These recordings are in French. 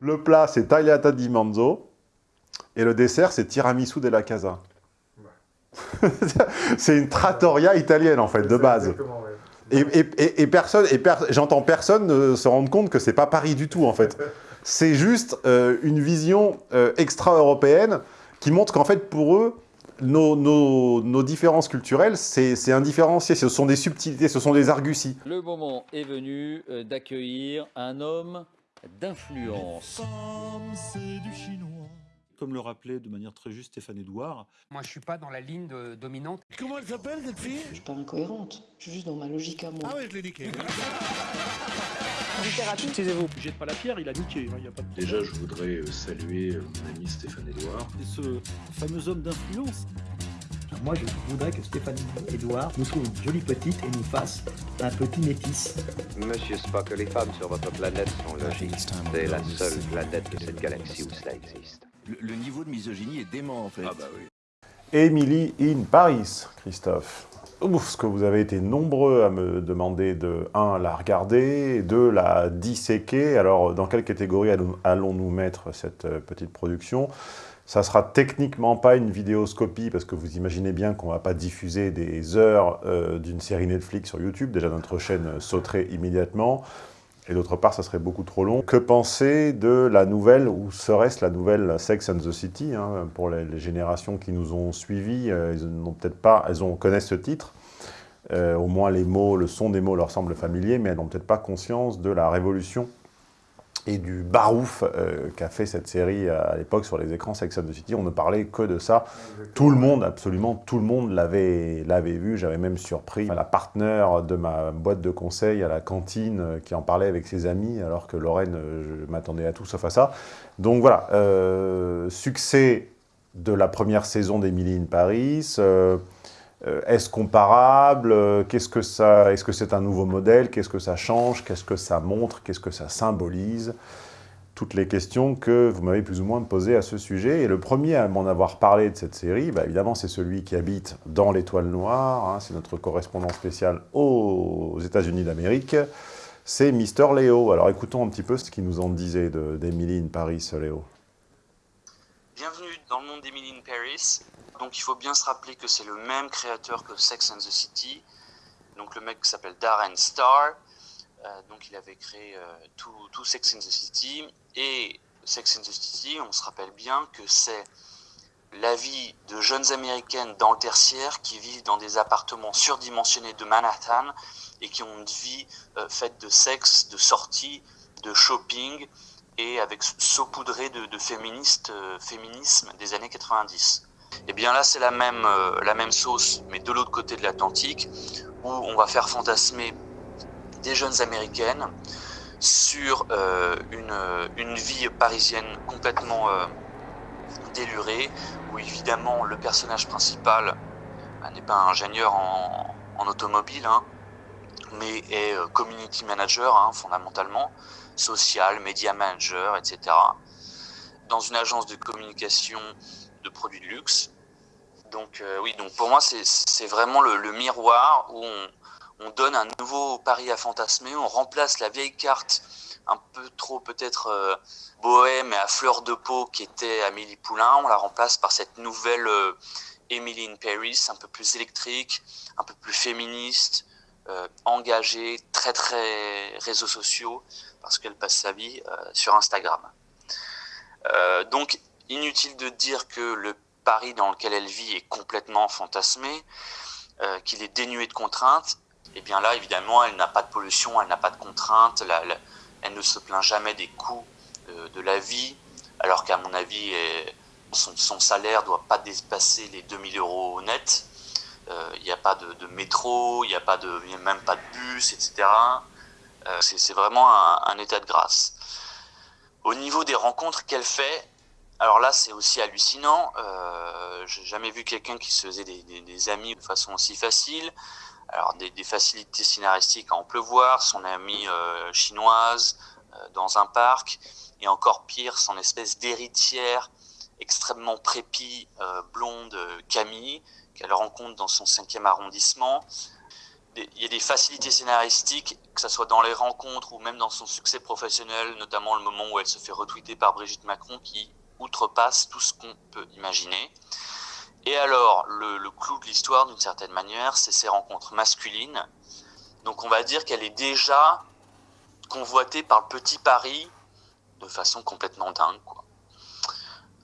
Le plat, c'est tagliata di manzo. Et le dessert, c'est tiramisu della casa. c'est une trattoria italienne, en fait, de base. Et, personne, et j'entends personne se rendre compte que c'est pas Paris du tout, en fait. C'est juste euh, une vision euh, extra-européenne qui montre qu'en fait, pour eux, nos, différences culturelles, c'est indifférencié, ce sont des subtilités, ce sont des arguties. Le moment est venu euh, d'accueillir un homme d'influence. du chinois comme le rappelait de manière très juste Stéphane Edouard. Moi, je suis pas dans la ligne dominante. Comment elle s'appelle, cette fille? Je suis pas incohérente. Je suis juste dans ma logique à moi. Ah oui, je l'ai niqué. littérature. Excusez-vous, jette pas la pierre, il a niqué. Hein, pas Déjà, je voudrais euh, saluer euh, mon ami Stéphane Edouard. Et ce fameux homme d'influence. Moi, je voudrais que Stéphane Edouard nous trouve une jolie petite et nous fasse un petit métis. Monsieur Spock, les femmes sur votre planète sont logiques. C'est la seule planète de cette galaxie où cela existe le, niveau de misogynie est dément en fait. Ah bah oui. Emily in Paris, Christophe. Ouf, ce que vous avez été nombreux à me demander de, un, la regarder, deux, la disséquer. Alors, dans quelle catégorie allons-nous mettre cette euh, petite production? Ça sera techniquement pas une vidéoscopie, parce que vous imaginez bien qu'on va pas diffuser des heures euh, d'une série Netflix sur YouTube. Déjà, notre chaîne sauterait immédiatement. Et d'autre part, ça serait beaucoup trop long. Que penser de la nouvelle, ou serait-ce la nouvelle Sex and the City hein, Pour les, générations qui nous ont suivis, euh, elles n'ont peut-être pas, elles ont, connaissent ce titre. Euh, au moins les mots, le son des mots leur semble familier, mais elles n'ont peut-être pas conscience de la révolution et du barouf euh, qu'a fait cette série à l'époque sur les écrans Sex and the City. On ne parlait que de ça. Tout le monde, absolument tout le monde l'avait vu. J'avais même surpris la partenaire de ma boîte de conseil à la cantine euh, qui en parlait avec ses amis, alors que Lorraine, euh, je m'attendais à tout sauf à ça. Donc voilà, succès de la première saison d'Emily in Paris. Euh, est-ce comparable? Euh, Qu'est-ce que Est-ce que c'est un nouveau modèle? Qu'est-ce que ça change? Qu'est-ce que ça montre? Qu'est-ce que ça symbolise? Toutes les questions que vous m'avez plus ou moins posées à ce sujet. Et le premier à m'en avoir parlé de cette série, bah, évidemment, c'est celui qui habite dans l'Étoile Noire. Hein. c'est notre correspondant spécial aux États-Unis d'Amérique. C'est Mister Léo. Alors écoutons un petit peu ce qu'il nous en disait d'Emily in Paris, Léo. Bienvenue dans le monde d'Emily in Paris. Donc il faut bien se rappeler que c'est le même créateur que Sex and the City. Donc le mec s'appelle Darren Star. Euh, donc il avait créé euh, tout, Sex and the City. Et Sex and the City, on se rappelle bien que c'est la vie de jeunes américaines dans le tertiaire qui vivent dans des appartements surdimensionnés de Manhattan et qui ont une vie euh, faite de sexe, de sorties, de shopping et avec saupoudré de, féminisme des années 90. Et eh bien là, c'est la même, euh, la même sauce, mais de l'autre côté de l'Atlantique, où on va faire fantasmer des jeunes américaines sur euh, une, une, vie parisienne complètement euh, délurée, où évidemment le personnage principal bah, n'est pas un ingénieur en, en automobile, hein, mais est community manager hein, fondamentalement, social, media manager, etc. Dans une agence de communication de produits de luxe. Donc euh, oui, donc pour moi c'est vraiment le, miroir où on, donne un nouveau pari à fantasmer, on remplace la vieille carte un peu trop peut-être euh, bohème et à fleur de peau qui était Amélie Poulain, on la remplace par cette nouvelle euh, Emily in Paris, un peu plus électrique, un peu plus féministe, engagée, très très réseaux sociaux, parce qu'elle passe sa vie sur Instagram. donc Inutile de dire que le Paris dans lequel elle vit est complètement fantasmé, euh, qu'il est dénué de contraintes. Et eh bien là, évidemment, elle n'a pas de pollution, elle n'a pas de contraintes, elle ne se plaint jamais des coûts euh, de la vie, alors qu'à mon avis, son, salaire ne doit pas dépasser les 2000 euros net. Euh, il n'y a pas de, métro, il n'y a, même pas de bus, etc. C'est vraiment un état de grâce. Au niveau des rencontres qu'elle fait, alors là, c'est aussi hallucinant. Euh, J'ai jamais vu quelqu'un qui se faisait des, amis de façon aussi facile. Alors des, facilités scénaristiques à en pleuvoir, son amie euh, chinoise euh, dans un parc, et encore pire, son espèce d'héritière extrêmement prépie, euh, blonde Camille, qu'elle rencontre dans son cinquième arrondissement. il y a des facilités scénaristiques, que ce soit dans les rencontres ou même dans son succès professionnel, notamment le moment où elle se fait retweeter par Brigitte Macron, qui outrepasse tout ce qu'on peut imaginer. Et alors, le, clou de l'histoire, d'une certaine manière, c'est ces rencontres masculines. Donc on va dire qu'elle est déjà convoitée par le petit Paris de façon complètement dingue.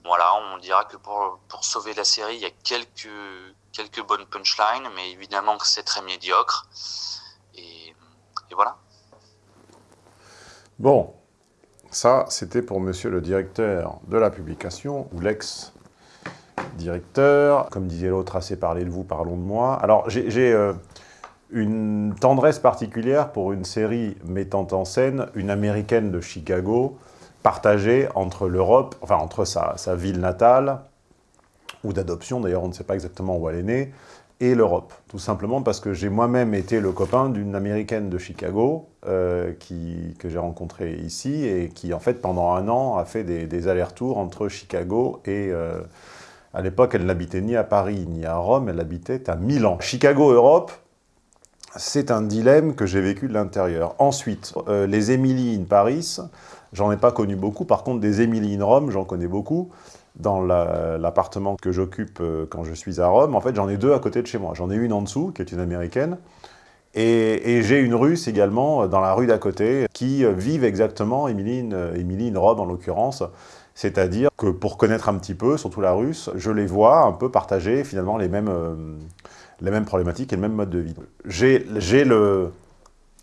Voilà, on dira que pour, sauver la série, il y a quelques, quelques bonnes punchlines, mais évidemment que c'est très médiocre. Et voilà. Bon, ça, c'était pour monsieur le directeur de la publication, ou l'ex-directeur. Comme disait l'autre, assez parlé de vous, parlons de moi. Alors, j'ai euh, une tendresse particulière pour une série mettant en scène une américaine de Chicago, partagée entre l'Europe, enfin entre sa, sa ville natale, ou d'adoption, d'ailleurs on ne sait pas exactement où elle est née, et l'Europe. Tout simplement parce que j'ai moi-même été le copain d'une américaine de Chicago euh, qui, que j'ai rencontrée ici et qui, en fait, pendant un an, a fait des, allers-retours entre Chicago et... Euh, à l'époque, elle n'habitait ni à Paris ni à Rome, elle habitait à Milan. Chicago-Europe, c'est un dilemme que j'ai vécu de l'intérieur. Ensuite, euh, les Emily in Paris, j'en ai pas connu beaucoup. Par contre, des Emily in Rome, j'en connais beaucoup dans l'appartement que j'occupe euh, quand je suis à Rome, en fait, j'en ai deux à côté de chez moi. J'en ai une en dessous, qui est une américaine, et, j'ai une russe également euh, dans la rue d'à côté, qui euh, vivent exactement, Émilie in Rome en l'occurrence, c'est-à-dire que pour connaître un petit peu, surtout la russe, je les vois un peu partager finalement les mêmes, les mêmes problématiques et le même mode de vie. J'ai le,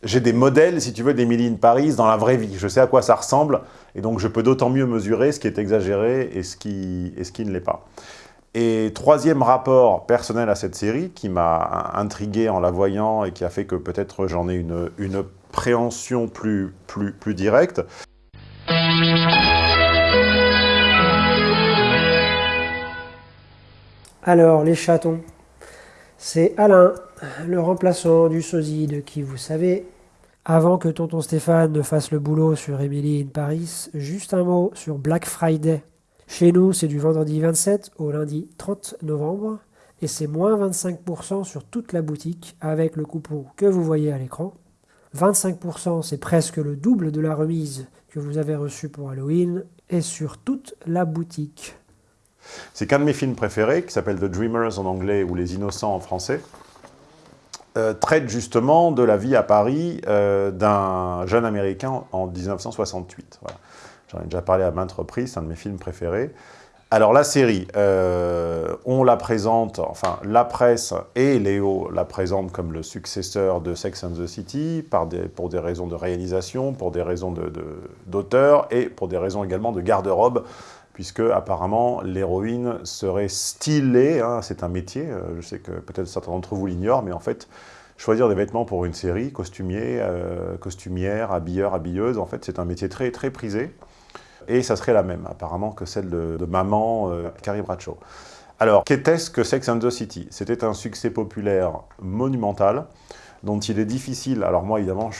j'ai des modèles, si tu veux, d'Emily in Paris dans la vraie vie. Je sais à quoi ça ressemble, et donc je peux d'autant mieux mesurer ce qui est exagéré et ce qui, et ce qui ne l'est pas. Et troisième rapport personnel à cette série, qui m'a intrigué en la voyant et qui a fait que peut-être j'en ai une, une préhension plus, plus, plus directe. Alors, les chatons. C'est Alain, le remplaçant du sosie de qui vous savez. Avant que tonton Stéphane ne fasse le boulot sur Emily in Paris, juste un mot sur Black Friday. Chez nous, c'est du vendredi 27 au lundi 30 novembre et c'est moins 25% sur toute la boutique avec le coupon que vous voyez à l'écran. 25% c'est presque le double de la remise que vous avez reçue pour Halloween et sur toute la boutique. C'est qu'un de mes films préférés, qui s'appelle The Dreamers en anglais ou Les Innocents en français, euh, traite justement de la vie à Paris euh, d'un jeune Américain en 1968. Voilà. J'en ai déjà parlé à maintes reprises, c'est un de mes films préférés. Alors la série, euh, on la présente, enfin la presse et Léo la présentent comme le successeur de Sex and the City pour des raisons de réalisation, pour des raisons d'auteur et pour des raisons également de garde-robe puisque apparemment l'héroïne serait stylée, hein, c'est un métier, euh, je sais que peut-être certains d'entre vous l'ignorent, mais en fait, choisir des vêtements pour une série, costumier, euh, costumière, habilleur, habilleuse, en fait c'est un métier très très prisé, et ça serait la même apparemment que celle de, maman euh, Carrie Bradshaw. Alors, qu'était-ce que Sex and the City? C'était un succès populaire monumental, dont il est difficile, alors moi évidemment,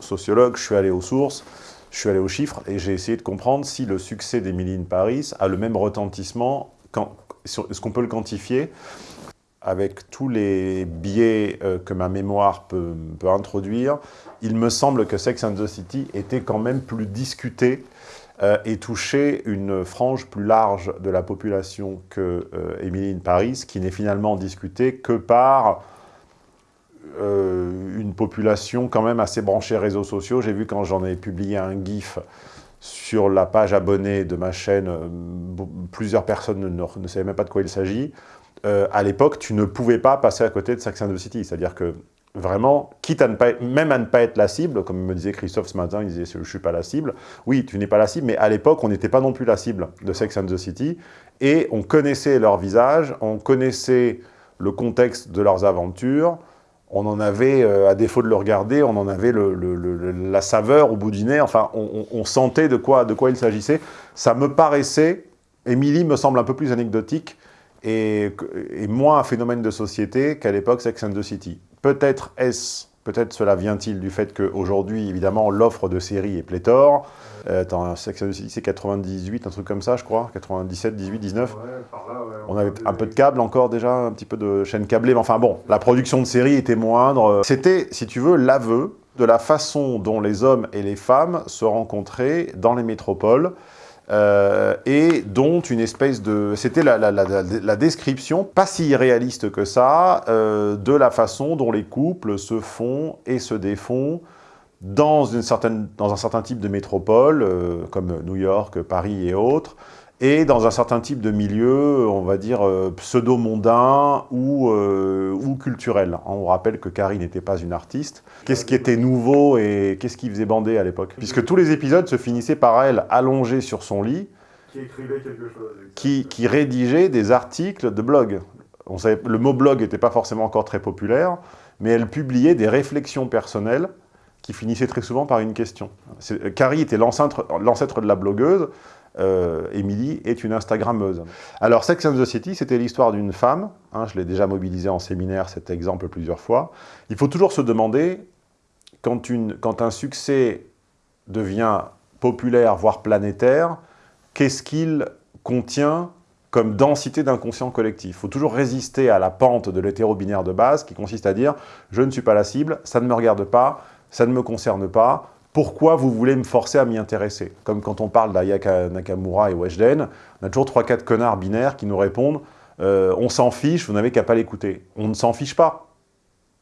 sociologue, je suis allé aux sources, je suis allé aux chiffres et j'ai essayé de comprendre si le succès d'Emily in Paris a le même retentissement, est-ce qu'on peut le quantifier avec tous les biais euh, que ma mémoire peut, introduire, il me semble que Sex and the City était quand même plus discuté euh, et touchait une frange plus large de la population que euh, in Paris, qui n'est finalement discutée que par euh, une population quand même assez branchée réseaux sociaux. J'ai vu quand j'en ai publié un GIF sur la page abonnée de ma chaîne, euh, plusieurs personnes ne, ne, savaient même pas de quoi il s'agit. Euh, à l'époque, tu ne pouvais pas passer à côté de Sex and the City. C'est-à-dire que vraiment, quitte à ne pas même à ne pas être la cible, comme me disait Christophe ce matin, il disait « je ne suis pas la cible ». Oui, tu n'es pas la cible, mais à l'époque, on n'était pas non plus la cible de Sex and the City. Et on connaissait leur visage, on connaissait le contexte de leurs aventures, on en avait, euh, à défaut de le regarder, on en avait la saveur au bout du nez, enfin, on, on, sentait de quoi, de quoi il s'agissait. Ça me paraissait, Émilie me semble un peu plus anecdotique et, et moins un phénomène de société qu'à l'époque Sex and the City. Peut-être est-ce Peut-être cela vient-il du fait qu'aujourd'hui, évidemment, l'offre de séries est pléthore. Euh, attends, c'est 98, un truc comme ça, je crois. 97, 18, 19. on avait un peu de câble encore déjà, un petit peu de chaîne câblée. Mais enfin bon, la production de séries était moindre. C'était, si tu veux, l'aveu de la façon dont les hommes et les femmes se rencontraient dans les métropoles. Euh, et dont une espèce de... C'était la, description, pas si irréaliste que ça, euh, de la façon dont les couples se font et se défont dans, une certaine, dans un certain type de métropole, euh, comme New York, Paris et autres, et dans un certain type de milieu, on va dire, euh, pseudo-mondain ou, euh, ou culturel. On rappelle que Carrie n'était pas une artiste. Qu'est-ce qui était nouveau et qu'est-ce qui faisait bander à l'époque? Puisque tous les épisodes se finissaient par elle allongée sur son lit, qui écrivait quelque chose. Qui, qui rédigeait des articles de blog. On savait, le mot blog n'était pas forcément encore très populaire, mais elle publiait des réflexions personnelles qui finissaient très souvent par une question. Carrie était l'ancêtre de la blogueuse, euh, Emily est une Instagrammeuse. Alors, Sex and the City, c'était l'histoire d'une femme, hein, je l'ai déjà mobilisé en séminaire, cet exemple plusieurs fois. Il faut toujours se demander, quand, quand un succès devient populaire, voire planétaire, qu'est-ce qu'il contient comme densité d'inconscient collectif? Il faut toujours résister à la pente de l'hétéro-binaire de base, qui consiste à dire « je ne suis pas la cible, ça ne me regarde pas, ça ne me concerne pas, pourquoi vous voulez me forcer à m'y intéresser Comme quand on parle d'Ayaka Nakamura et Weshden, on a toujours 3-4 connards binaires qui nous répondent euh, on s'en fiche, vous n'avez qu'à pas l'écouter ». On ne s'en fiche pas,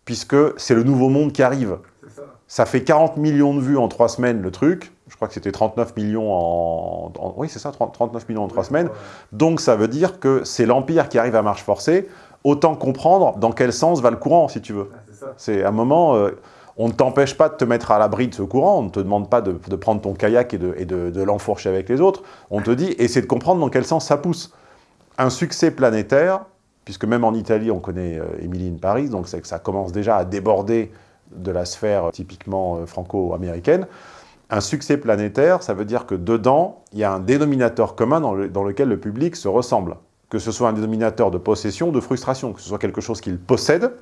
puisque c'est le nouveau monde qui arrive. Ça. ça. fait 40 millions de vues en 3 semaines, le truc. Je crois que c'était 39 millions en... en oui, c'est ça, 39 millions en 3 oui, semaines. Ouais. Donc ça veut dire que c'est l'Empire qui arrive à marche forcée. Autant comprendre dans quel sens va le courant, si tu veux. C'est un moment... Euh, on ne t'empêche pas de te mettre à l'abri de ce courant, on ne te demande pas de, prendre ton kayak et de, l'enfourcher avec les autres. On te dit, essaie de comprendre dans quel sens ça pousse. Un succès planétaire, puisque même en Italie, on connaît euh, Emily in Paris, donc c'est que ça commence déjà à déborder de la sphère typiquement euh, franco-américaine. Un succès planétaire, ça veut dire que dedans, il y a un dénominateur commun dans, dans lequel le public se ressemble. Que ce soit un dénominateur de possession de frustration, que ce soit quelque chose qu'il possède,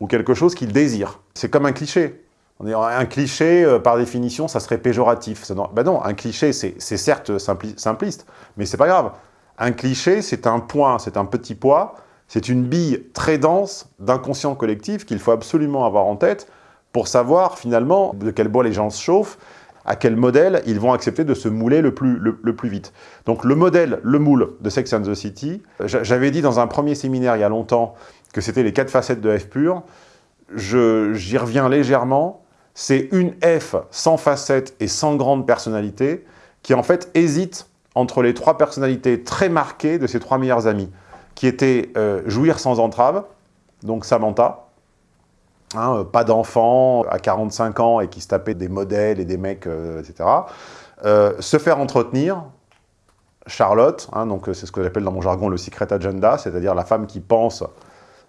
ou quelque chose qu'il désire. C'est comme un cliché. Un cliché, euh, par définition, ça serait péjoratif. Ben non, un cliché, c'est certes simpliste, mais c'est pas grave. Un cliché, c'est un point, c'est un petit poids, c'est une bille très dense d'inconscient collectif qu'il faut absolument avoir en tête pour savoir finalement de quel bois les gens se chauffent, à quel modèle ils vont accepter de se mouler le plus, le, plus vite. Donc le modèle, le moule de Sex and the City, j'avais dit dans un premier séminaire il y a longtemps que c'était les quatre facettes de F pur, j'y reviens légèrement, c'est une F sans facettes et sans grande personnalité, qui en fait hésite entre les trois personnalités très marquées de ses trois meilleurs amis, qui étaient euh, jouir sans entrave, donc Samantha, hein, euh, pas d'enfant à 45 ans et qui se tapait des modèles et des mecs, euh, etc. Euh, se faire entretenir, Charlotte, hein, donc c'est ce que j'appelle dans mon jargon le secret agenda, c'est-à-dire la femme qui pense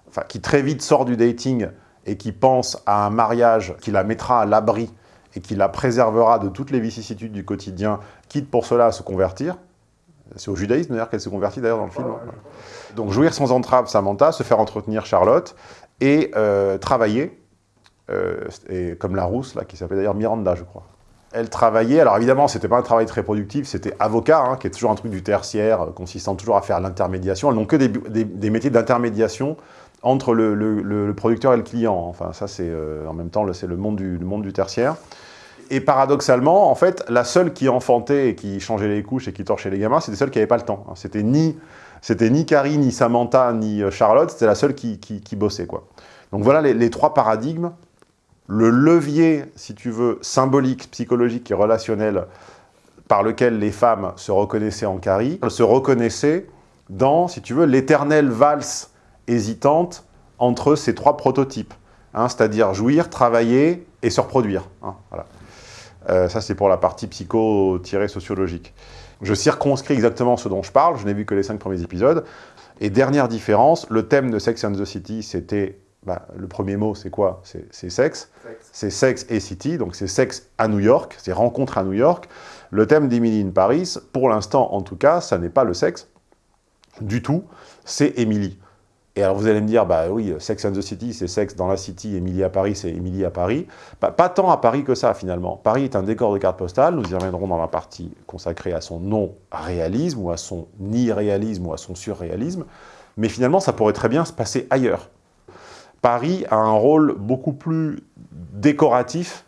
enfin, qui très vite sort du dating et qui pense à un mariage qui la mettra à l'abri et qui la préservera de toutes les vicissitudes du quotidien, quitte pour cela à se convertir. C'est au judaïsme d'ailleurs qu'elle se convertit d'ailleurs dans le film. Donc jouir sans entrave Samantha, se faire entretenir Charlotte et euh, travailler, euh, comme la rousse, là, qui s'appelait d'ailleurs Miranda, je crois. Elle travaillait, alors évidemment, c'était pas un travail très productif, c'était avocat, hein, qui est toujours un truc du tertiaire, euh, consistant toujours à faire l'intermédiation. Elles n'ont que des, métiers d'intermédiation entre le, producteur et le client. Enfin, ça, c'est euh, en même temps, c'est le monde, du, le monde du tertiaire. Et paradoxalement, en fait, la seule qui enfantait et qui changeait les couches et qui torchait les gamins, c'était celle qui n'avait pas le temps. C'était ni, ni Carrie, ni Samantha, ni euh, Charlotte, c'était la seule qui, qui, bossait. Quoi. Donc voilà les, les, trois paradigmes. Le levier, si tu veux, symbolique, psychologique et relationnel par lequel les femmes se reconnaissaient en Carrie, se reconnaissaient dans, si tu veux, l'éternelle valse hésitante entre ces trois prototypes, hein, c'est-à-dire jouir, travailler et se reproduire. Hein, voilà. euh, ça, c'est pour la partie psycho-sociologique. Je circonscris exactement ce dont je parle, je n'ai vu que les cinq premiers épisodes. Et dernière différence, le thème de Sex and the City, c'était, bah, le premier mot, c'est quoi? C'est sexe. C'est sexe et city, donc c'est sexe à New York, c'est rencontre à New York. Le thème d'Emily in Paris, pour l'instant en tout cas, ça n'est pas le sexe du tout, c'est Emily. Et alors vous allez me dire, bah oui, Sex and the City, c'est Sex dans la City, Emily à Paris, c'est Emily à Paris. Pas tant à Paris que ça, finalement. Paris est un décor de carte postale, nous y reviendrons dans la partie consacrée à son non-réalisme, ou à son irréalisme, ou à son surréalisme. Mais finalement, ça pourrait très bien se passer ailleurs. Paris a un rôle beaucoup plus décoratif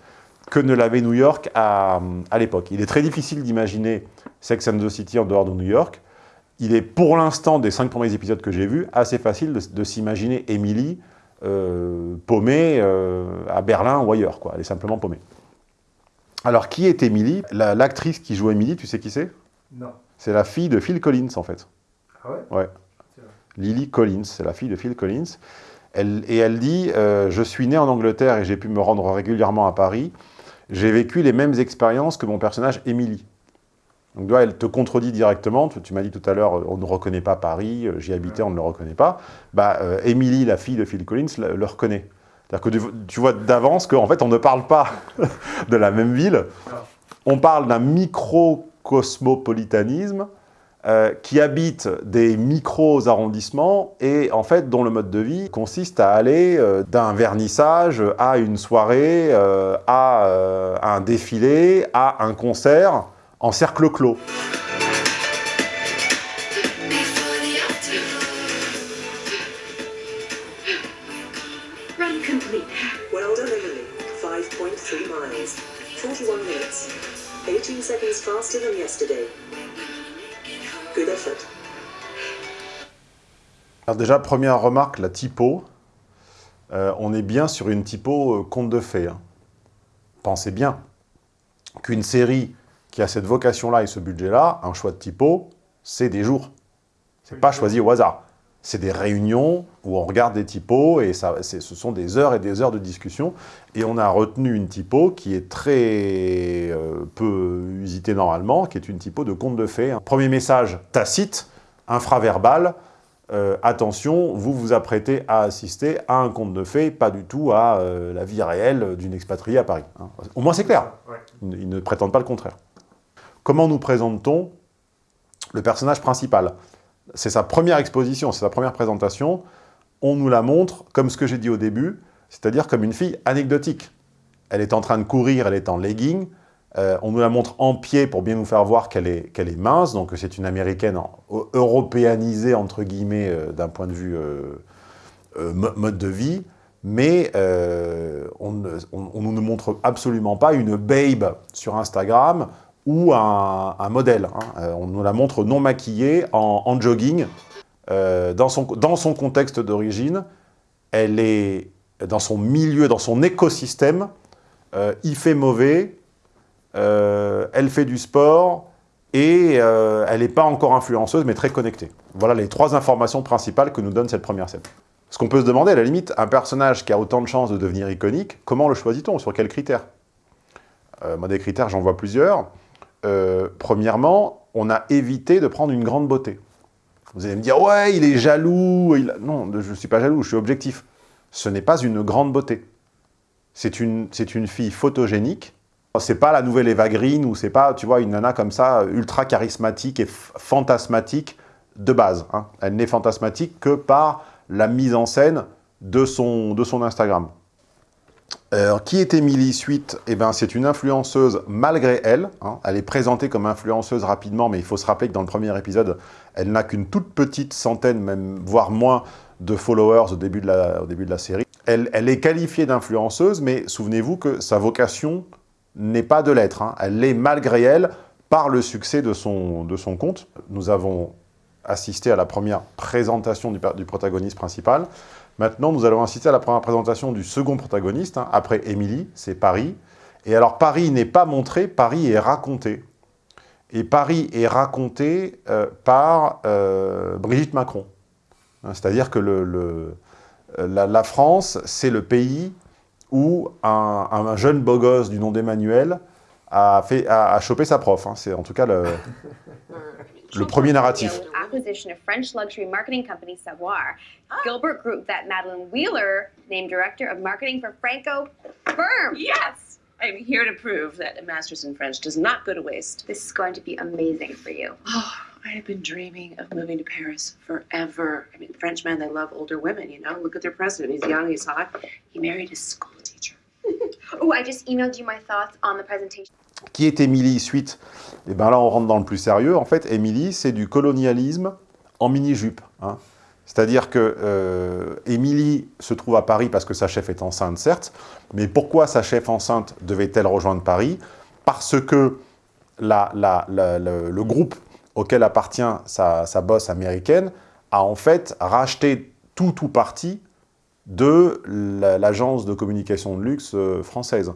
que ne l'avait New York à l'époque. Il est très difficile d'imaginer Sex and the City en dehors de New York, il est pour l'instant, des cinq premiers épisodes que j'ai vus, assez facile de, s'imaginer Emily euh, paumée euh, à Berlin ou ailleurs. Quoi. Elle est simplement paumée. Alors, qui est Emily L'actrice qui joue Emily, tu sais qui c'est? Non. C'est la fille de Phil Collins, en fait. Ah ouais? Ouais. Lily Collins, c'est la fille de Phil Collins. Elle, et elle dit euh, Je suis née en Angleterre et j'ai pu me rendre régulièrement à Paris. J'ai vécu les mêmes expériences que mon personnage Emily. Donc elle te contredit directement, tu, m'as dit tout à l'heure, on ne reconnaît pas Paris, euh, j'y habitais, on ne le reconnaît pas. Bah, euh, Emily, la fille de Phil Collins, le, reconnaît. C'est-à-dire que tu, vois d'avance qu'en fait, on ne parle pas de la même ville, on parle d'un micro-cosmopolitanisme euh, qui habite des micro-arrondissements et en fait dont le mode de vie consiste à aller d'un vernissage à une soirée, à un défilé, à un concert, en cercle clos. Run complete. Well done, Emily. 5.3 miles. 41 minutes. 18 seconds faster than yesterday. Good effort. Alors déjà, première remarque, la typo. Euh, on est bien sur une typo euh, conte de fées. Hein. Pensez bien qu'une série qui a cette vocation-là et ce budget-là, un choix de typo, c'est des jours. C'est pas choisi au hasard. C'est des réunions où on regarde des typos et ça, ce sont des heures et des heures de discussion. Et on a retenu une typo qui est très euh, peu usitée normalement, qui est une typo de conte de fées. Premier message tacite, infraverbal, euh, attention, vous vous apprêtez à assister à un conte de fées, pas du tout à euh, la vie réelle d'une expatriée à Paris. Hein. Au moins c'est clair, ils ne prétendent pas le contraire. Comment nous présente-t-on le personnage principal? C'est sa première exposition, c'est sa première présentation. On nous la montre comme ce que j'ai dit au début, c'est-à-dire comme une fille anecdotique. Elle est en train de courir, elle est en legging. Euh, on nous la montre en pied pour bien nous faire voir qu'elle est, est, mince. Donc c'est une américaine européanisée, entre guillemets, euh, d'un point de vue euh, mode de vie. Mais on ne nous montre absolument pas une babe sur Instagram ou un, modèle. Hein. Euh, on nous la montre non maquillée, en, jogging. Euh, dans, son, dans son contexte d'origine, elle est dans son milieu, dans son écosystème, euh, il fait mauvais, elle fait du sport, et elle n'est pas encore influenceuse, mais très connectée. Voilà les trois informations principales que nous donne cette première scène. Ce qu'on peut se demander, à la limite, un personnage qui a autant de chances de devenir iconique, comment le choisit-on? Sur quels critères? Moi, des critères, j'en vois plusieurs. Euh, premièrement, on a évité de prendre une grande beauté. Vous allez me dire, ouais, il est jaloux. Non, je ne suis pas jaloux, je suis objectif. Ce n'est pas une grande beauté. C'est une, une fille photogénique. C'est pas la nouvelle Eva Green ou c'est pas, tu vois, une nana comme ça, ultra charismatique et fantasmatique de base. Hein. Elle n'est fantasmatique que par la mise en scène de son, de son Instagram. Alors, qui est Émilie Suite? Eh ben, C'est une influenceuse malgré elle. Hein. Elle est présentée comme influenceuse rapidement, mais il faut se rappeler que dans le premier épisode, elle n'a qu'une toute petite centaine, même voire moins, de followers au début de la, série. Elle, est qualifiée d'influenceuse, mais souvenez-vous que sa vocation n'est pas de l'être. Hein. Elle l'est malgré elle par le succès de son, de son compte. Nous avons assisté à la première présentation du protagoniste principal. Maintenant, nous allons assister à la première présentation du second protagoniste, hein, après Émilie, c'est Paris. Et alors, Paris n'est pas montré, Paris est raconté. Et Paris est raconté euh, par euh, Brigitte Macron. Hein, c'est-à-dire que la, France, c'est le pays où un, jeune beau gosse du nom d'Emmanuel a, a, chopé sa prof. Hein. c'est en tout cas le, le premier narratif. acquisition of French luxury marketing company Savoir. Ah. Gilbert Group that Madeline Wheeler named director of marketing for Franco Firm. Yes! I'm here to prove that a master's in French does not go to waste. This is going to be amazing for you. Oh, I've been dreaming of moving to Paris forever. I mean, Frenchmen, they love older women, you know? Look at their president. He's young, he's hot. He married his school teacher. oh, I just emailed you my thoughts on the presentation. Qui est Émilie suite? Et bien là, on rentre dans le plus sérieux. En fait, Émilie, c'est du colonialisme en mini-jupe. Hein. C'est-à-dire que euh, Émilie se trouve à Paris parce que sa chef est enceinte, certes, mais pourquoi sa chef enceinte devait-elle rejoindre Paris? Parce que la, le, groupe auquel appartient sa, sa bosse américaine a en fait racheté tout ou partie de l'agence de communication de luxe euh, française.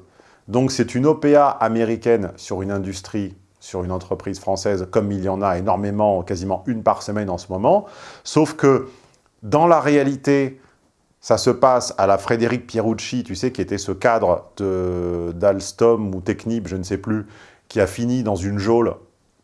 Donc c'est une OPA américaine sur une industrie, sur une entreprise française, comme il y en a énormément, quasiment une par semaine en ce moment, sauf que dans la réalité, ça se passe à la Frédéric Pierucci, tu sais, qui était ce cadre d'Alstom ou Technip, je ne sais plus, qui a fini dans une geôle,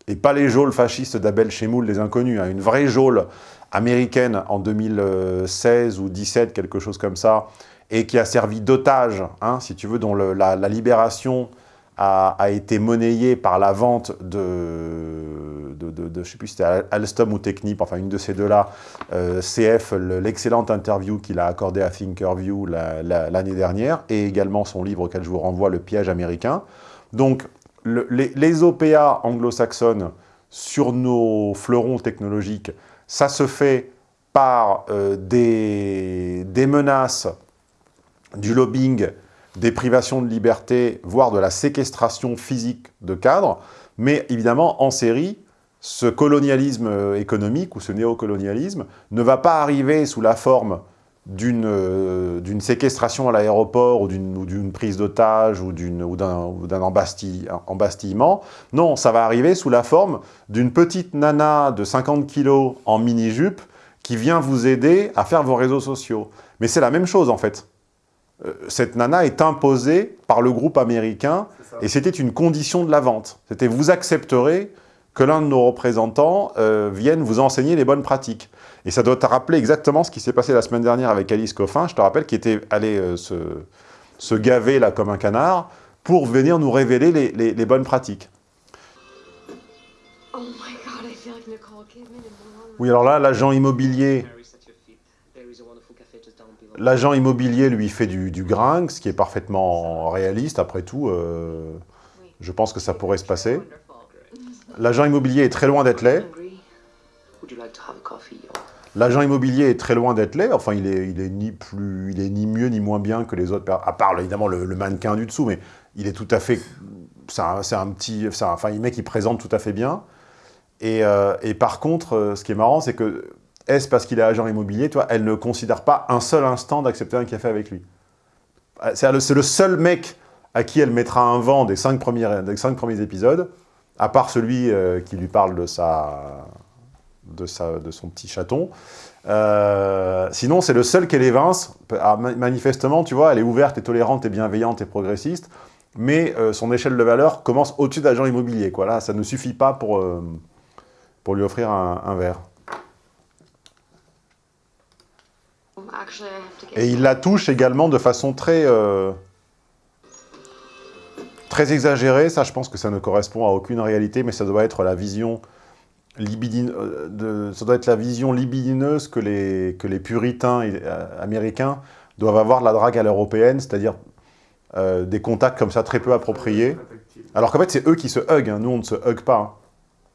et pas les geôles fascistes d'Abel Chemoul, les inconnus, hein, une vraie geôle américaine en 2016 ou 17, quelque chose comme ça, et qui a servi d'otage, hein, si tu veux, dont la, libération a, été monnayée par la vente de, de, de, de sais plus si c'était Alstom ou Technip, enfin une de ces deux-là, euh, CF, l'excellente interview qu'il a accordée à Thinkerview l'année dernière, et également son livre auquel je vous renvoie, Le piège américain. Donc, les, OPA anglo-saxonnes sur nos fleurons technologiques ça se fait par euh, des, menaces, du lobbying, des privations de liberté, voire de la séquestration physique de cadres, mais évidemment, en série, ce colonialisme euh, économique ou ce néocolonialisme ne va pas arriver sous la forme d'une euh, séquestration à l'aéroport ou d'une prise d'otage ou d'un embastillement. Non, ça va arriver sous la forme d'une petite nana de 50 kilos en mini-jupe qui vient vous aider à faire vos réseaux sociaux. Mais c'est la même chose en fait. Euh, cette nana est imposée par le groupe américain et c'était une condition de la vente. C'était vous accepterez que l'un de nos représentants euh, vienne vous enseigner les bonnes pratiques. Et ça doit te rappeler exactement ce qui s'est passé la semaine dernière avec Alice Coffin, je te rappelle, qui était allée euh, se, se, gaver là comme un canard pour venir nous révéler les, les, les bonnes pratiques. Oh oui, alors là, l'agent immobilier... L'agent immobilier, lui, fait du, du gringue, ce qui est parfaitement réaliste, après tout. Euh, je pense que ça pourrait se passer. L'agent immobilier est très loin d'être laid. L'agent immobilier est très loin d'être laid. Enfin, il est, il est ni plus, il est ni mieux ni moins bien que les autres, à part évidemment le, mannequin du dessous, mais il est tout à fait, c'est un, petit, enfin, il mec, il présente tout à fait bien. Et, euh, et par contre, euh, ce qui est marrant, c'est que est-ce parce qu'il est agent immobilier, toi, elle ne considère pas un seul instant d'accepter un café avec lui. Euh, c'est le, seul mec à qui elle mettra un vent des cinq premiers, épisodes à part celui euh, qui lui parle de, son petit chaton. Euh, sinon, c'est le seul qu'elle évince. Ah, manifestement, tu vois, elle est ouverte et tolérante et bienveillante et progressiste, mais son échelle de valeur commence au-dessus d'agent immobilier. Quoi. Ça ne suffit pas pour, lui offrir un verre. Et il la touche également de façon très très exagéré, ça je pense que ça ne correspond à aucune réalité, mais ça doit être la vision euh, libidineuse que les, que les puritains euh, américains doivent avoir de la drague à l'européenne, c'est-à-dire euh, des contacts comme ça très peu appropriés. Alors qu'en fait c'est eux qui se hug, hein. nous on ne se hug pas. Hein.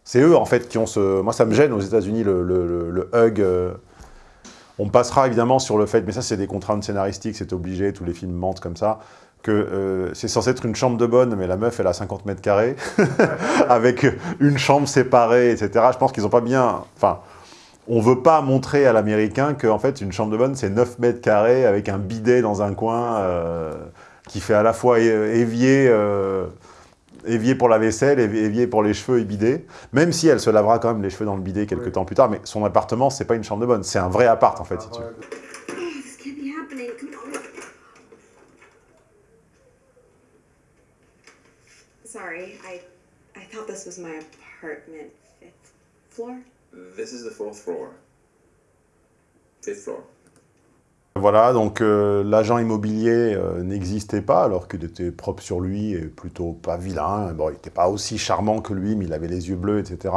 C'est eux en fait qui ont ce... Moi ça me gêne aux états unis le, hug... On passera évidemment sur le fait, mais ça c'est des contraintes scénaristiques, c'est obligé, tous les films mentent comme ça, que euh, c'est censé être une chambre de bonne, mais la meuf, elle a 50 mètres carrés, avec une chambre séparée, etc. Je pense qu'ils n'ont pas bien... Enfin, on ne veut pas montrer à l'américain qu'en fait, une chambre de bonne, c'est 9 mètres carrés, avec un bidet dans un coin, euh, qui fait à la fois évier, euh, évier pour la vaisselle, évier pour les cheveux et bidet, même si elle se lavera quand même les cheveux dans le bidet quelques temps plus tard, mais son appartement, c'est pas une chambre de bonne, c'est un vrai appart, en fait, si tu veux. Sorry, I, I thought this was my apartment. Fifth floor? This is the fourth floor. Fifth floor. Voilà, donc euh, l'agent immobilier euh, n'existait pas, alors qu'il était propre sur lui et plutôt pas vilain. Bon, il n'était pas aussi charmant que lui, mais il avait les yeux bleus, etc.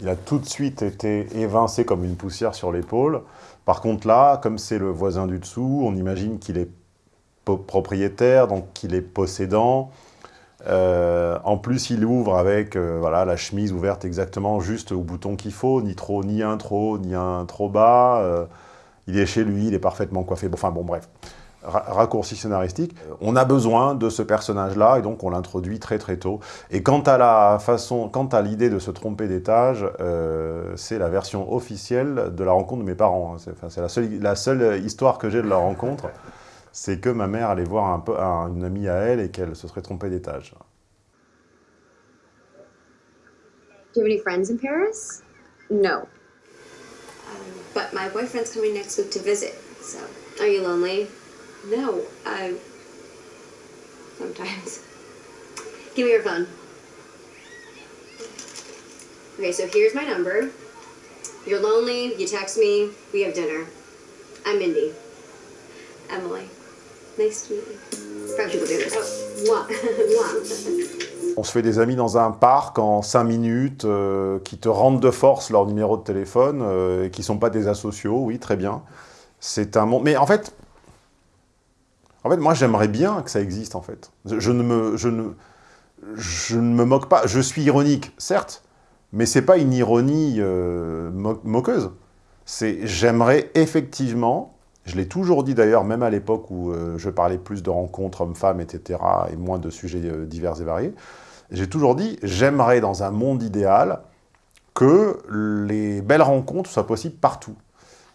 Il a tout de suite été évincé comme une poussière sur l'épaule. Par contre là, comme c'est le voisin du dessous, on imagine qu'il est propriétaire, donc qu'il est possédant. Euh, en plus, il ouvre avec voilà, la chemise ouverte exactement juste au bouton qu'il faut, ni trop, ni un trop ni un trop bas il est chez lui, il est parfaitement coiffé, enfin bon bref, raccourci scénaristique. Euh, on a besoin de ce personnage-là, et donc on l'introduit très très tôt. Et quant à la façon, quant à l'idée de se tromper d'étage, euh, c'est la version officielle de la rencontre de mes parents. Hein. C'est la seule, histoire que j'ai de la rencontre, c'est que ma mère allait voir une amie à elle et qu'elle se serait trompée d'étage. Do you have any friends in Paris? No. But my boyfriend's coming next week to visit, so. Are you lonely? No, I. Sometimes. Give me your phone. Okay, so here's my number. You're lonely, you text me, we have dinner. I'm Mindy. Emily. Nice to meet you. On se fait des amis dans un parc en 5 minutes, euh, qui te rendent de force leur numéro de téléphone, euh, et qui ne sont pas des asociaux, oui, très bien. C'est un monde... Mais en fait, en fait moi j'aimerais bien que ça existe, en fait. Je ne, me, je, ne, je ne me moque pas. Je suis ironique, certes, mais c'est pas une ironie euh, moqueuse. C'est j'aimerais effectivement, je l'ai toujours dit d'ailleurs, même à l'époque où je parlais plus de rencontres hommes-femmes, etc., et moins de sujets divers et variés, j'ai toujours dit, j'aimerais dans un monde idéal que les belles rencontres soient possibles partout.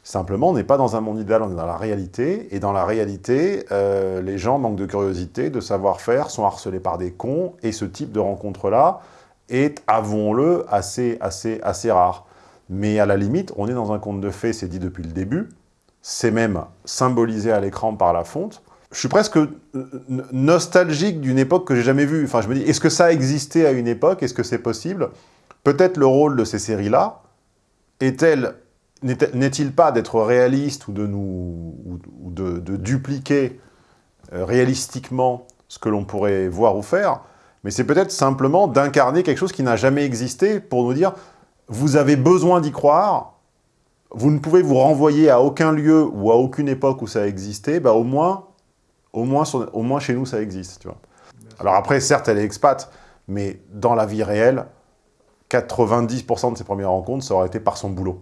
Simplement, on n'est pas dans un monde idéal, on est dans la réalité, et dans la réalité, euh, les gens manquent de curiosité, de savoir-faire, sont harcelés par des cons, et ce type de rencontre-là est, avouons-le, assez, assez, assez rare. Mais à la limite, on est dans un conte de fées, c'est dit depuis le début, c'est même symbolisé à l'écran par la fonte, je suis presque euh, nostalgique d'une époque que j'ai jamais vue. Enfin, je me dis, est-ce que ça existait à une époque? Est-ce que c'est possible? Peut-être le rôle de ces séries-là n'est-il pas d'être réaliste ou de nous ou de, dupliquer euh, réalistiquement ce que l'on pourrait voir ou faire, mais c'est peut-être simplement d'incarner quelque chose qui n'a jamais existé pour nous dire vous avez besoin d'y croire, vous ne pouvez vous renvoyer à aucun lieu ou à aucune époque où ça a existé, bah au moins au moins, au moins chez nous, ça existe, tu vois. Alors après, certes, elle est expat, mais dans la vie réelle, 90% de ses premières rencontres, ça aurait été par son boulot.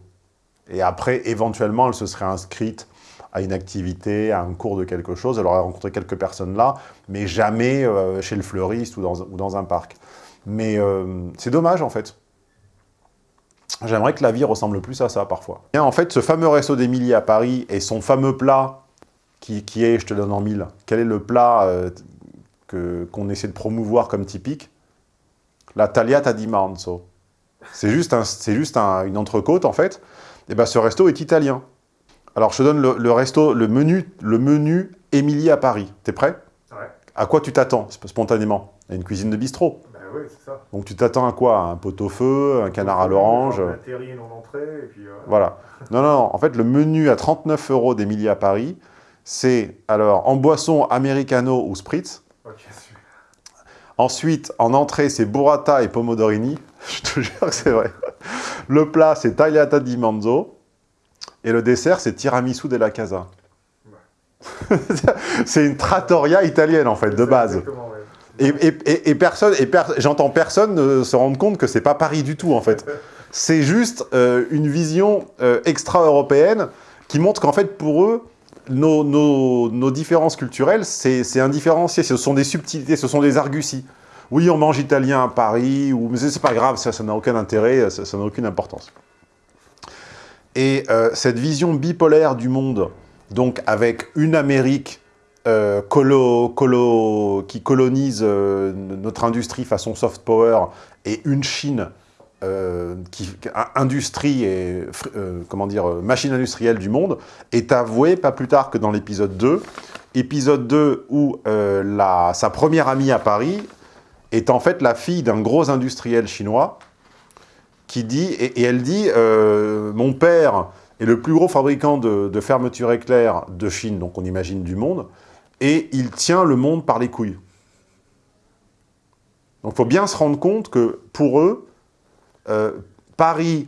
Et après, éventuellement, elle se serait inscrite à une activité, à un cours de quelque chose, elle aurait rencontré quelques personnes là, mais jamais euh, chez le fleuriste ou dans, ou dans un parc. Mais euh, c'est dommage, en fait. J'aimerais que la vie ressemble plus à ça, parfois. Et en fait, ce fameux resto d'Émilie à Paris et son fameux plat qui, est, je te donne en mille, quel est le plat euh, qu'on essaie de promouvoir comme typique? La tagliata di manzo. C'est juste, un, juste un, une entrecôte, en fait. Et ben, ce resto est italien. Alors, je te donne le, resto, le menu, le menu Émilie à Paris. T'es prêt? Ouais. À quoi tu t'attends, spontanément? À une cuisine de bistrot. Oui, c'est ça. Donc, tu t'attends à quoi? Un pot-au-feu, un canard à l'orange? Un terrine en entrée, et puis... Euh, voilà. Non, non, non. En fait, le menu à 39 euros d'Émilie à Paris, c'est alors en boisson americano ou spritz. Ensuite, en entrée, c'est burrata et pomodorini. Je te jure que c'est vrai. Le plat, c'est tagliata di manzo. Et le dessert, c'est tiramisu della casa. c'est une trattoria italienne, en fait, de base. Et, personne, et j'entends personne se rendre compte que c'est pas Paris du tout, en fait. C'est juste euh, une vision euh, extra-européenne qui montre qu'en fait, pour eux, nos, différences culturelles, c'est indifférencié, ce sont des subtilités, ce sont des arguties. Oui, on mange italien à Paris, ou, mais c'est pas grave, ça n'a aucun intérêt, ça n'a aucune importance. Et euh, cette vision bipolaire du monde, donc avec une Amérique euh, qui colonise euh, notre industrie façon soft power, et une Chine euh, qui, industrie et comment dire, machine industrielle du monde, est avoué pas plus tard que dans l'épisode 2. Épisode 2 où la, sa première amie à Paris est en fait la fille d'un gros industriel chinois qui dit, et, elle dit, mon père est le plus gros fabricant de, de fermetures éclair de Chine, donc on imagine du monde, et il tient le monde par les couilles. Donc il faut bien se rendre compte que pour eux, euh, Paris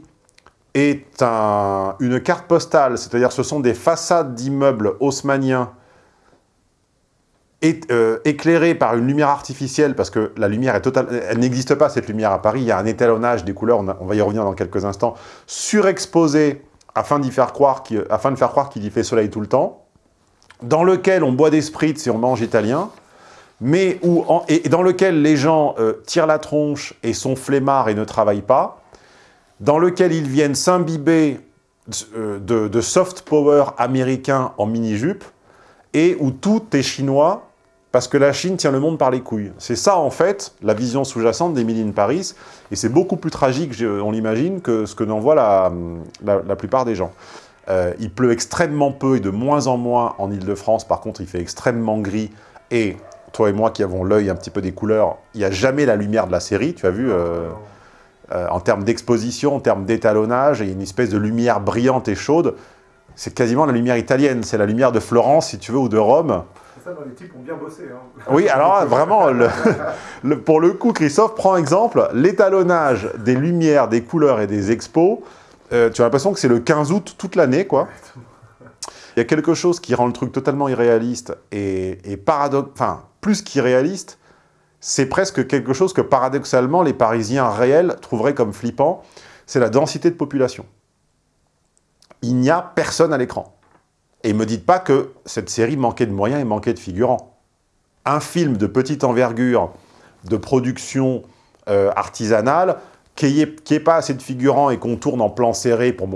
est un- une carte postale, c'est-à-dire ce sont des façades d'immeubles haussmanniens euh, éclairées par une lumière artificielle, parce que la lumière n'existe pas cette lumière à Paris, il y a un étalonnage des couleurs, on, va y revenir dans quelques instants, surexposé afin, afin de faire croire qu'il y fait soleil tout le temps, dans lequel on boit des spritz et on mange italien, mais où, en- et dans lequel les gens euh, tirent la tronche et sont flemmards et ne travaillent pas, dans lequel ils viennent s'imbiber euh, de, de soft power américain en mini-jupe, et où tout est chinois, parce que la Chine tient le monde par les couilles. C'est ça, en fait, la vision sous-jacente d'Emily in Paris, et c'est beaucoup plus tragique, on l'imagine, que ce que n'en voit la, la, la plupart des gens. Euh, il pleut extrêmement peu et de moins en moins en Ile-de-France, par contre, il fait extrêmement gris, et toi et moi qui avons l'œil un petit peu des couleurs, il n'y a jamais la lumière de la série, tu as vu euh, euh, en termes d'exposition, en termes d'étalonnage, il y a une espèce de lumière brillante et chaude. C'est quasiment la lumière italienne, c'est la lumière de Florence, si tu veux, ou de Rome. Ça, dans les types ont bien bossé. Hein. Oui, alors vraiment, le- le- pour le coup, Christophe, prend exemple, l'étalonnage des lumières, des couleurs et des expos, euh, tu as l'impression que c'est le 15 août toute l'année, quoi. Il y a quelque chose qui rend le truc totalement irréaliste et, et paradoxe, enfin, plus qu'irréaliste, c'est presque quelque chose que paradoxalement les Parisiens réels trouveraient comme flippant, c'est la densité de population. Il n'y a personne à l'écran. Et me dites pas que cette série manquait de moyens et manquait de figurants. Un film de petite envergure, de production euh, artisanale, qu'il n'y ait, ait pas assez de figurants et qu'on tourne en plan serré pour,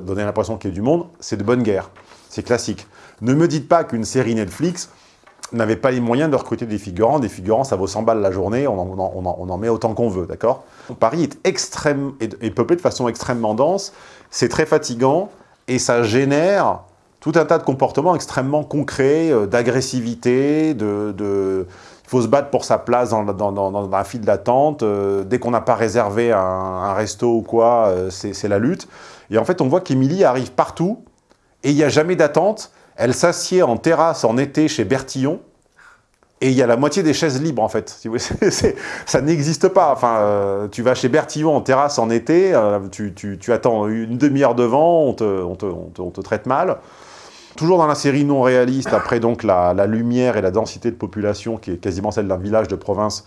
donner l'impression qu'il y a du monde, c'est de bonne guerre. C'est classique. Ne me dites pas qu'une série Netflix n'avait pas les moyens de recruter des figurants. Des figurants, ça vaut 100 balles la journée, on en, met autant qu'on veut, d'accord? Paris est, extrême, peuplé de façon extrêmement dense, c'est très fatigant, et ça génère tout un tas de comportements extrêmement concrets, euh, d'agressivité, de- il faut se battre pour sa place dans, dans, dans, dans la file d'attente, euh, dès qu'on n'a pas réservé un, un resto ou quoi, euh, c'est la lutte. Et en fait, on voit qu'Émilie arrive partout, et il n'y a jamais d'attente, elle s'assied en terrasse en été chez Bertillon, et il y a la moitié des chaises libres, en fait. Ça n'existe pas. Enfin, euh, tu vas chez Bertillon en terrasse en été, euh, tu, tu- tu attends une demi-heure devant, on te- on te- on te traite mal. Toujours dans la série non réaliste, après donc la, la lumière et la densité de population qui est quasiment celle d'un village de province,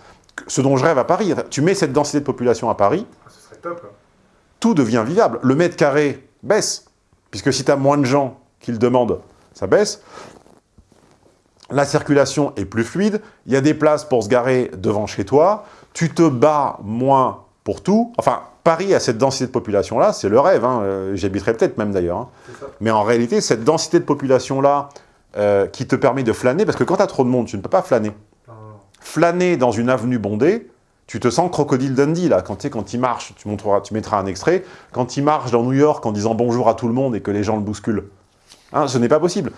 ce dont je rêve à Paris. Tu mets cette densité de population à Paris, Ce serait top. hein. tout devient vivable. Le mètre carré baisse, puisque si tu as moins de gens qui le demandent, ça baisse. La circulation est plus fluide, il y a des places pour se garer devant chez toi, tu te bats moins pour tout. Enfin, Paris a cette densité de population-là, c'est le rêve, hein, euh, j'y habiterai peut-être même d'ailleurs. hein. Mais en réalité, cette densité de population-là euh, qui te permet de flâner, parce que quand tu as trop de monde, tu ne peux pas flâner. Flâner dans une avenue bondée, tu te sens crocodile Dundee, là, quand, tu sais, quand il marche, tu, montreras, tu mettras un extrait, quand il marche dans New York en disant bonjour à tout le monde et que les gens le bousculent. Hein, ce n'est pas possible.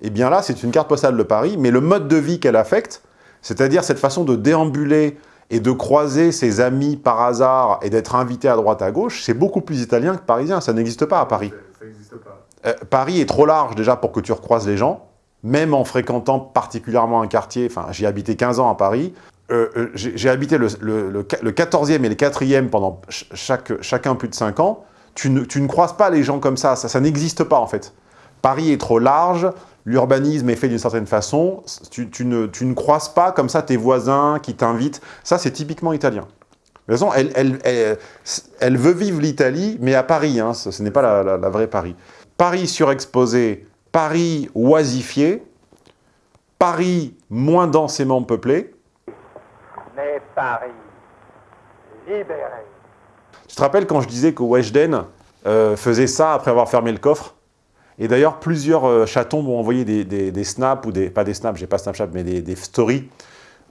Et bien là, c'est une carte postale de Paris, mais le mode de vie qu'elle affecte, c'est-à-dire cette façon de déambuler et de croiser ses amis par hasard et d'être invité à droite à gauche, c'est beaucoup plus italien que parisien, ça n'existe pas à Paris. Ça n'existe pas. Euh, Paris est trop large déjà pour que tu recroises les gens, même en fréquentant particulièrement un quartier, enfin j'ai habité 15 ans à Paris, Euh, euh, j'ai j'ai habité le, le, le, le 14e et le 4e pendant ch- chaque, chacun plus de 5 ans, tu ne, tu ne croises pas les gens comme ça, ça, ça n'existe pas en fait. Paris est trop large, l'urbanisme est fait d'une certaine façon, tu, tu ne, tu ne croises pas comme ça tes voisins qui t'invitent, ça c'est typiquement italien. De toute façon, elle, elle, elle, elle veut vivre l'Italie, mais à Paris, hein, ce, ce n'est pas la, la- la vraie Paris. Paris surexposé, Paris oisifié, Paris moins densément peuplé. Mais Paris, libéré. Tu te rappelles quand je disais que Weshden euh, faisait ça après avoir fermé le coffre? Et d'ailleurs, plusieurs euh, chatons m'ont envoyé des, des- des snaps, ou des, pas des snaps, j'ai pas Snapchat, mais des, des stories,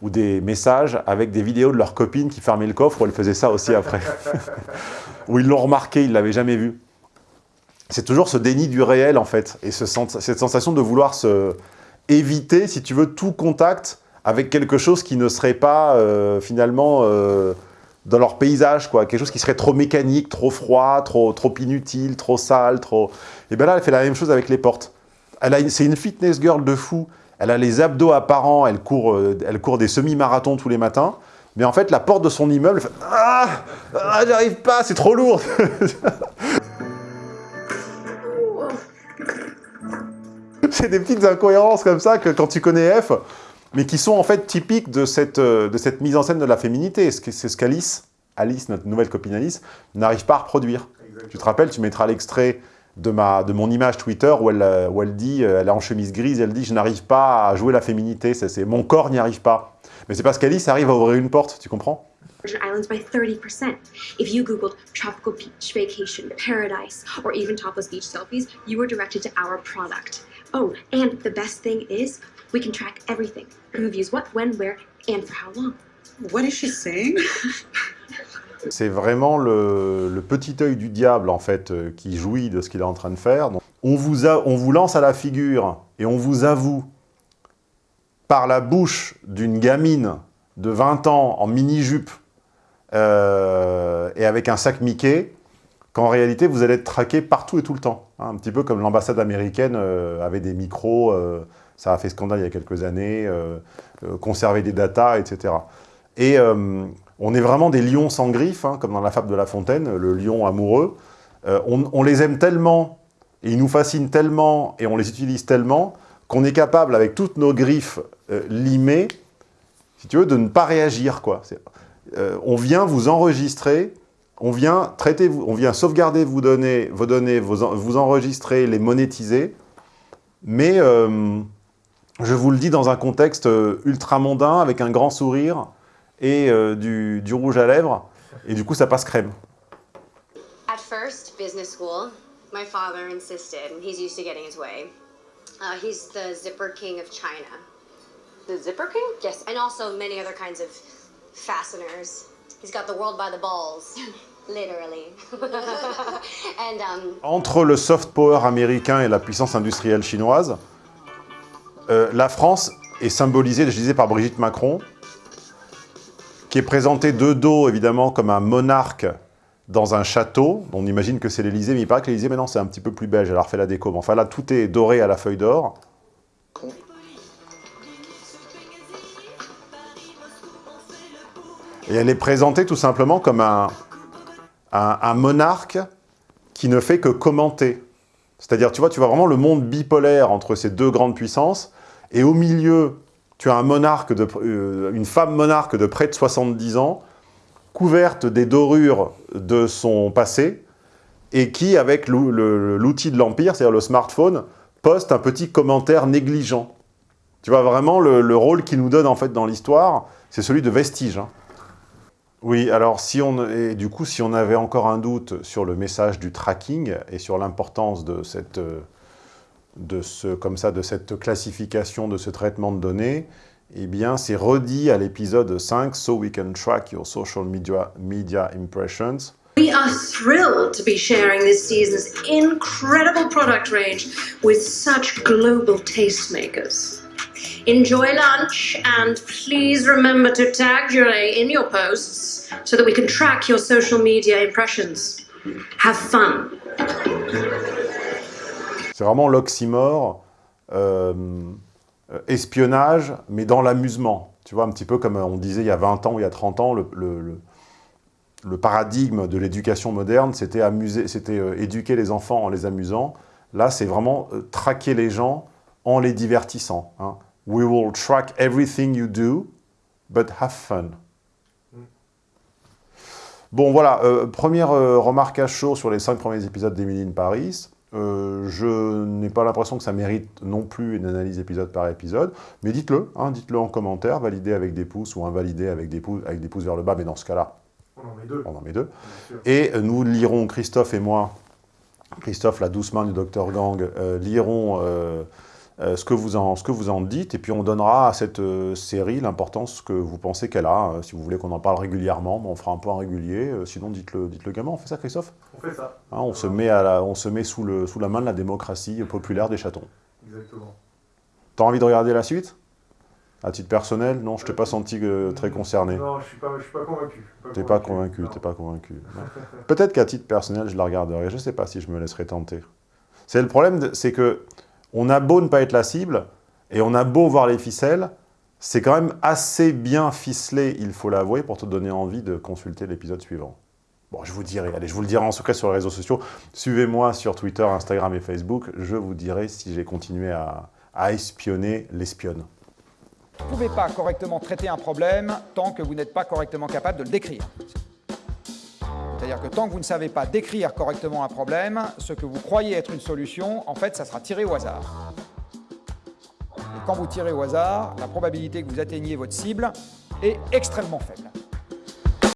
ou des messages avec des vidéos de leurs copines qui fermaient le coffre, où elles faisaient ça aussi après. où ils l'ont remarqué, ils l'avaient jamais vu. C'est toujours ce déni du réel, en fait, et ce sens- cette sensation de vouloir se éviter, si tu veux, tout contact avec quelque chose qui ne serait pas, euh, finalement, euh, dans leur paysage, quoi. Quelque chose qui serait trop mécanique, trop froid, trop, trop inutile, trop sale, trop... Et bien là, elle fait la même chose avec les portes. C'est une fitness girl de fou. Elle a les abdos apparents, elle court, euh, elle court des semi-marathons tous les matins. Mais en fait, la porte de son immeuble, fait « Ah, ah j'arrive pas, c'est trop lourd !» C'est des petites incohérences comme ça que quand tu connais F, mais qui sont en fait typiques de cette, euh, de cette mise en scène de la féminité. C'est ce qu'Alice, Alice, notre nouvelle copine Alice, n'arrive pas à reproduire. Tu te rappelles, tu mettras l'extrait de, ma, de mon image Twitter où elle, euh, où elle dit, euh, elle est en chemise grise, elle dit « je n'arrive pas à jouer la féminité, ça, c'est mon corps n'y arrive pas ». Mais c'est parce qu'Alice arrive à ouvrir une porte, tu comprends? Virgin Islands by 30%. If you Googled tropical beach vacation, paradise, or even topless beach selfies, you were directed to our product. Oh, and the best thing is, we can track everything. Who views what, when, where, and for how long. What is she saying? C'est vraiment le, le petit œil du diable, en fait, euh, qui jouit de ce qu'il est en train de faire. Donc, on, vous a- on vous lance à la figure et on vous avoue, par la bouche d'une gamine de 20 ans en mini-jupe euh, et avec un sac Mickey, qu'en réalité, vous allez être traqué partout et tout le temps. hein. un petit peu comme l'ambassade américaine euh, avait des micros, euh, ça a fait scandale il y a quelques années, euh, euh, conserver des datas, etc. Et euh, on est vraiment des lions sans griffes, hein, comme dans la fable de La Fontaine, le lion amoureux. On, les aime tellement, et ils nous fascinent tellement, et on les utilise tellement, qu'on est capable, avec toutes nos griffes euh, limées, si tu veux, de ne pas réagir. Quoi. On vient vous enregistrer, on vient traiter, on vient sauvegarder vos données, vos données, vous enregistrer, les monétiser, mais je vous le dis dans un contexte euh, ultra mondain, avec un grand sourire et euh, du, du rouge à lèvres, et du coup ça passe crème. At first, business school, my father insisted, and he's used to getting his way. Uh, he's the zipper king of China. The zipper king? Yes, and also many other kinds of fasteners. He's got the world by the balls, literally. and um, Entre le soft power américain et la puissance industrielle chinoise, euh, la France est symbolisée, je disais, par Brigitte Macron, qui est présentée de dos, évidemment, comme un monarque dans un château. On imagine que c'est l'Élysée, mais il paraît que l'Élysée, maintenant, c'est un petit peu plus beige. Elle a refait la déco. Mais enfin, là, tout est doré à la feuille d'or. Et elle est présentée tout simplement comme un, un, un monarque qui ne fait que commenter. C'est-à-dire, tu vois, tu vois vraiment le monde bipolaire entre ces deux grandes puissances, et au milieu, tu as euh, une femme monarque de près de 70 ans, couverte des dorures de son passé, et qui, avec l'outil de l'Empire, c'est-à-dire le smartphone, poste un petit commentaire négligent. Tu vois, vraiment, le, le rôle qu'il nous donne en fait dans l'histoire, c'est celui de vestige. hein. Oui, alors si on, du coup, si on avait encore un doute sur le message du tracking et sur l'importance de cette, euh, de ce, comme ça, de cette classification, de ce traitement de données, eh bien, c'est redit à l'épisode 5, So we can track your social media, media impressions. We are thrilled to be sharing this season's incredible product range with such global tastemakers. Enjoy lunch and please remember to tag Julie in your posts so that we can track your social media impressions. Have fun. C'est vraiment l'oxymore, euh, euh, espionnage, mais dans l'amusement. Tu vois, un petit peu comme on disait il y a 20 ans ou il y a 30 ans, le, le- paradigme de l'éducation moderne, c'était amuser, c'était euh, éduquer les enfants en les amusant. Là, c'est vraiment euh, traquer les gens en les divertissant. hein. We will track everything you do, but have fun. Bon, voilà, euh, première euh, remarque à chaud sur les cinq premiers épisodes d'Emily in Paris. Euh, je n'ai pas l'impression que ça mérite non plus une analyse épisode par épisode, mais dites-le, hein, dites-le en commentaire, validez avec des pouces ou invalidez avec des pouces, avec des pouces vers le bas, mais dans ce cas-là, On en met deux. on en met deux. Et euh, nous lirons, Christophe et moi, Christophe, la douce main du Dr Gang, euh, lirons euh, ce, que vous en, ce que vous en dites, et puis on donnera à cette euh, série l'importance que vous pensez qu'elle a. Euh, si vous voulez qu'on en parle régulièrement, on fera un point régulier. Euh, sinon, dites-le dites -le gamin. On fait ça, Christophe? On fait ça. Hein, on, se met à la- on se met sous, le, sous la main de la démocratie populaire des chatons. Exactement. T'as envie de regarder la suite? À titre personnel, non, je t'ai pas senti euh, très concerné. Non, je suis pas, je suis pas convaincu. T'es pas convaincu, t'es pas convaincu. Peut-être qu'à titre personnel, je la regarderai. Je sais pas si je me laisserai tenter. C'est le problème, c'est que on a beau ne pas être la cible, et on a beau voir les ficelles, c'est quand même assez bien ficelé, il faut l'avouer, pour te donner envie de consulter l'épisode suivant. Bon, je vous dirai, allez, je vous le dirai en secret sur les réseaux sociaux. Suivez-moi sur Twitter, Instagram et Facebook. Je vous dirai si j'ai continué à, à espionner l'espionne. Vous ne pouvez pas correctement traiter un problème tant que vous n'êtes pas correctement capable de le décrire. C'est-à-dire que tant que vous ne savez pas décrire correctement un problème, ce que vous croyez être une solution, en fait, ça sera tiré au hasard. Et quand vous tirez au hasard, la probabilité que vous atteigniez votre cible est extrêmement faible.